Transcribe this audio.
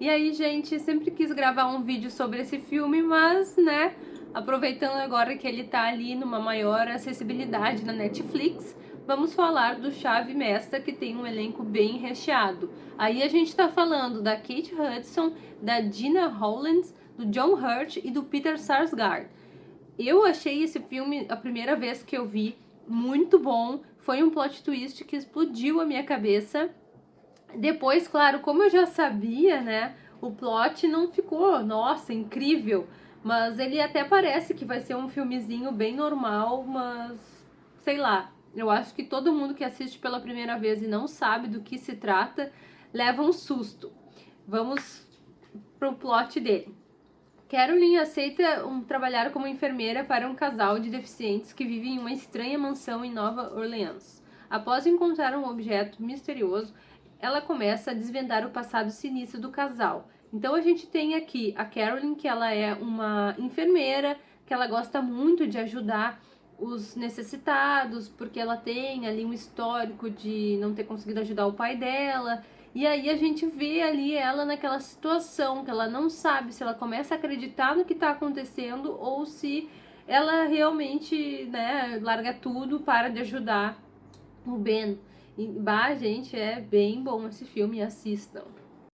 E aí, gente, sempre quis gravar um vídeo sobre esse filme, mas, né, aproveitando agora que ele tá ali numa maior acessibilidade na Netflix, vamos falar do Chave Mestra, que tem um elenco bem recheado. Aí a gente tá falando da Kate Hudson, da Dina Hollands, do John Hurt e do Peter Sarsgaard. Eu achei esse filme, a primeira vez que eu vi, muito bom. Foi um plot twist que explodiu a minha cabeça. Depois, claro, como eu já sabia, né, o plot não ficou, nossa, incrível. Mas ele até parece que vai ser um filmezinho bem normal, mas sei lá. Eu acho que todo mundo que assiste pela primeira vez e não sabe do que se trata, leva um susto. Vamos pro plot dele. Carolyn aceita um, trabalhar como enfermeira para um casal de deficientes que vive em uma estranha mansão em Nova Orleans. Após encontrar um objeto misterioso, ela começa a desvendar o passado sinistro do casal. Então a gente tem aqui a Carolyn, que ela é uma enfermeira, que ela gosta muito de ajudar os necessitados, porque ela tem ali um histórico de não ter conseguido ajudar o pai dela. E aí a gente vê ali ela naquela situação que ela não sabe se ela começa a acreditar no que está acontecendo ou se ela realmente, né, larga tudo para de ajudar o Ben. E, bah, gente, é bem bom esse filme, assistam.